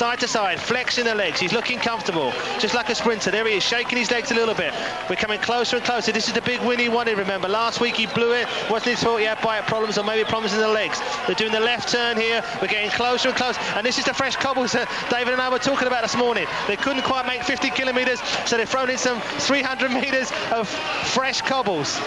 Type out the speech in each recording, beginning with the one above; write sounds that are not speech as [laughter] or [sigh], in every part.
side to side, flexing the legs. He's looking comfortable, just like a sprinter. There he is, shaking his legs a little bit. We're coming closer and closer. This is the big win he wanted, remember. Last week he blew it. Wasn't his fault he had bite problems or maybe problems in the legs. They're doing the left turn here. We're getting closer and closer. And this is the fresh cobbles that David and I were talking about this morning. They couldn't quite make 50 kilometres, so they've thrown in some 300 metres of fresh cobbles.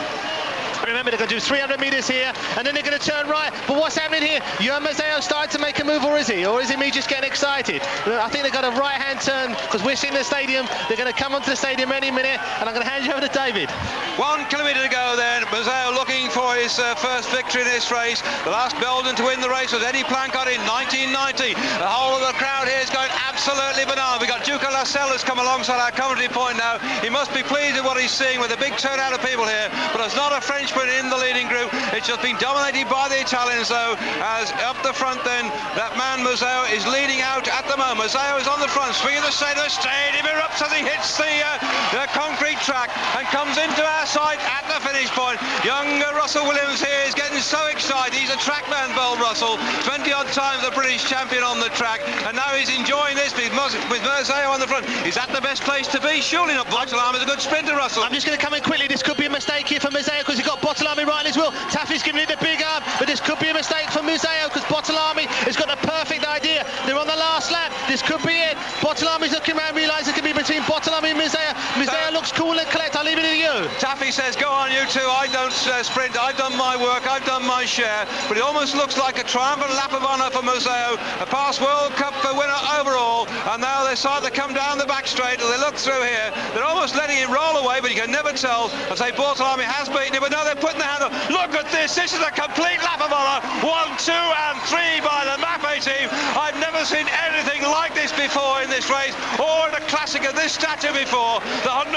Remember, they're going to do 300 metres here, and then they're going to turn right. But what's happening here? Johan Museeuw starting to make a move, or is he? Or is it me just getting excited? I think they've got a right-hand turn, because we're seeing the stadium. They're going to come onto the stadium any minute, and I'm going to hand you over to David. One kilometre to go then. Museeuw looking for his uh, first victory in this race. The last Belgian to win the race was Eddie Planckaert in 1990. The whole of the crowd here is going absolutely banana. We've got Duca Lascelles come alongside our commentary point now. He must be pleased with what he's seeing with a big turnout of people here, but there's not a Frenchman in the leading group. It's just been dominated by the Italians, though, as up the front then, that man Museeuw is leading out at the moment. Museeuw is on the front, swinging the side of the stadium, erupts as he hits the, uh, the concrete track and comes into our side at the finish point. Young Russell Williams here is getting so excited. He's a track man, Bold Russell. 20 odd times the British champion on the track, and now he's enjoying this with, with Museeuw on the front. Is that the best place to be? Surely not. Bortolami is a good sprinter, Russell. I'm just going to come in quickly. This could be a mistake here for Museeuw because he's got Bortolami right as well. Tafi's giving it the big arm, but this could be a mistake for Museeuw because Bortolami has got the perfect idea. They're on the last lap. This could be it. Bortolami's looking around, realises it could be between Bortolami and Museeuw. Museeuw looks cool and collect. I'll leave it to Tafi says, go on, you two. I don't uh, sprint. I've done my work. I've done my share. But it almost looks like a triumphant lap of honour for Museeuw. A past World Cup winner overall. And now they start to come down the back straight. and they look through here, they're almost letting it roll away, but you can never tell. I say Bortolami has beaten it, but now they're putting the hand up. Look at this. This is a complete lap of honour. One, two, and three by the Mapei team. I've never seen anything like this before in this race or in a classic of this stature before. The 100th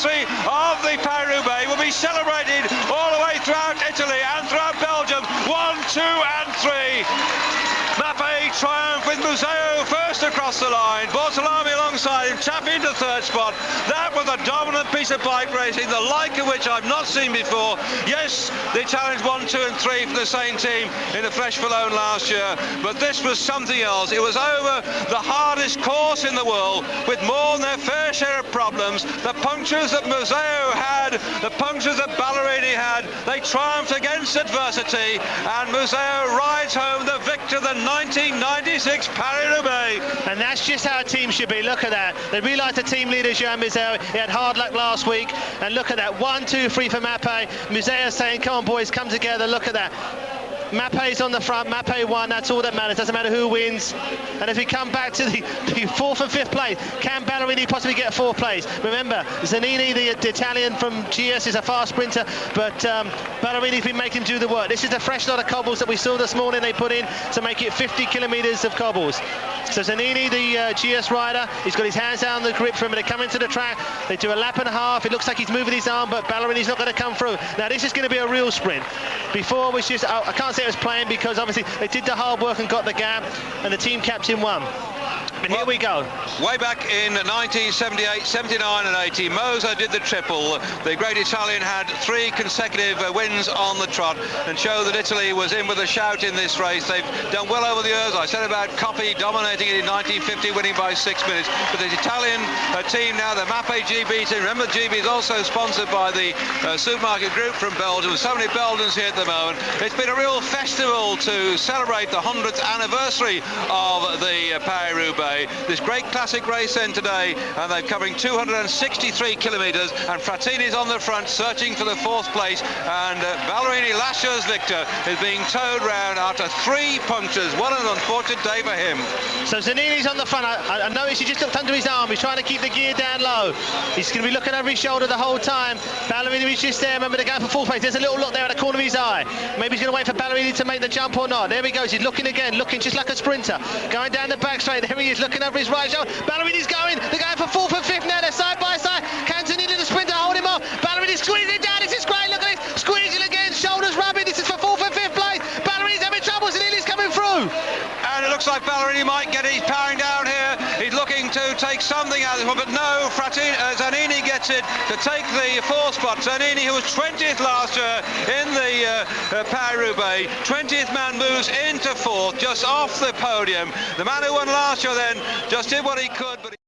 anniversary of the Paris-Roubaix will be celebrated all the way throughout Italy and throughout Belgium. One, two, and three. Mapei triumph with Museeuw first across the line. Bortolami alongside him, tap into third spot. That was a dominant piece of bike racing, the like of which I've not seen before. Yes, they challenged one, two, and three for the same team in the Flèche Wallonne last year, but this was something else. It was over the hardest course in the world with more than their fair share of problems. The punctures that Museeuw had, the punctures that Ballerini had, they triumphed against adversity, and Museeuw rides home the victor, of the 1996 Paris-Roubaix. And that's just how a team should be. Look at that. They realised the team leader, Johan Museeuw, he had hard luck last week. And look at that. One, two, three for Mapei. Museeuw saying, come on, boys, come together. Look at that. Mapei's on the front, Mapei won, that's all that matters, doesn't matter who wins. And if we come back to the, [laughs] the fourth and fifth place, can Ballerini possibly get fourth place? Remember, Zanini, the, the Italian from GS, is a fast sprinter, but um, Ballerini's been making do the work. This is the fresh lot of cobbles that we saw this morning they put in to make it 50 kilometres of cobbles. So Zanini, the uh, GS rider, he's got his hands down the grip for him, they come into the track, they do a lap and a half, it looks like he's moving his arm, but Ballerini's not going to come through. Now this is going to be a real sprint. Before was just, I can't say it was playing because obviously they did the hard work and got the gap, and the team captain won. And well, here we go. Way back in 1978, 79 and 80, Moser did the triple. The great Italian had three consecutive uh, wins on the trot and showed that Italy was in with a shout in this race. They've done well over the years. I said about Coppi dominating it in 1950, winning by six minutes. But the Italian uh, team now, the Mapei GB team, remember GB is also sponsored by the uh, supermarket group from Belgium. So many Belgians here at the moment. It's been a real festival to celebrate the 100th anniversary of the uh, This great classic race end today, and they're covering 263 kilometres, and Frattini's on the front, searching for the fourth place, and uh, Ballerini Lascia's victor is being towed round after three punctures. What an unfortunate day for him. So Zanini's on the front. I, I noticed he just looked under his arm. He's trying to keep the gear down low. He's going to be looking over his shoulder the whole time. Ballerini is just there. Remember to go for fourth place. There's a little look there at the corner of his eye. Maybe he's going to wait for Ballerini to make the jump or not. There he goes. He's looking again, looking just like a sprinter. Going down the back straight. There he is looking over his right shoulder. Ballerini's going. They're going for fourth and fifth now. They're side by side. Cantonini, the sprinter, hold him off. Ballerini squeezing down. This is great. Look at this. Squeezing again. Shoulders rubbing. This is for fourth and fifth place. Ballerini's having trouble. Zanini's coming through. And it looks like Ballerini might get powering down. He's looking take something out of this but no, uh, Zanini gets it to take the fourth spot. Zanini, who was 20th last year in the uh, uh, Paris-Roubaix, 20th man moves into fourth, just off the podium. The man who won last year then just did what he could, but. He